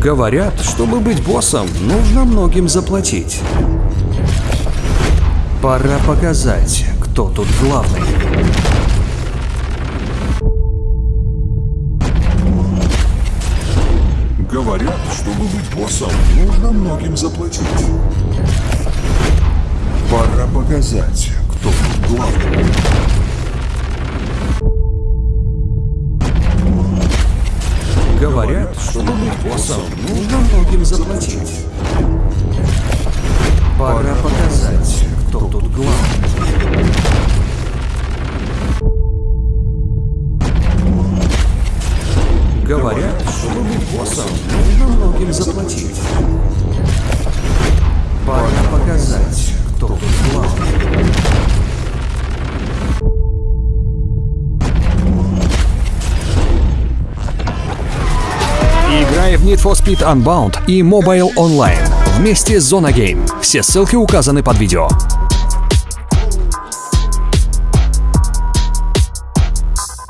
Говорят, чтобы быть боссом, нужно многим заплатить. Пора показать, кто тут главный. Говорят, чтобы быть боссом, нужно многим заплатить. Пора показать, кто тут главный. Говорят, чтобы быть боссом, нужно многим заплатить. Пора показать, кто тут главный. Говорят, чтобы быть боссом, нужно многим Играй в Need for Speed Unbound и Mobile Online вместе с Zona Game. Все ссылки указаны под видео.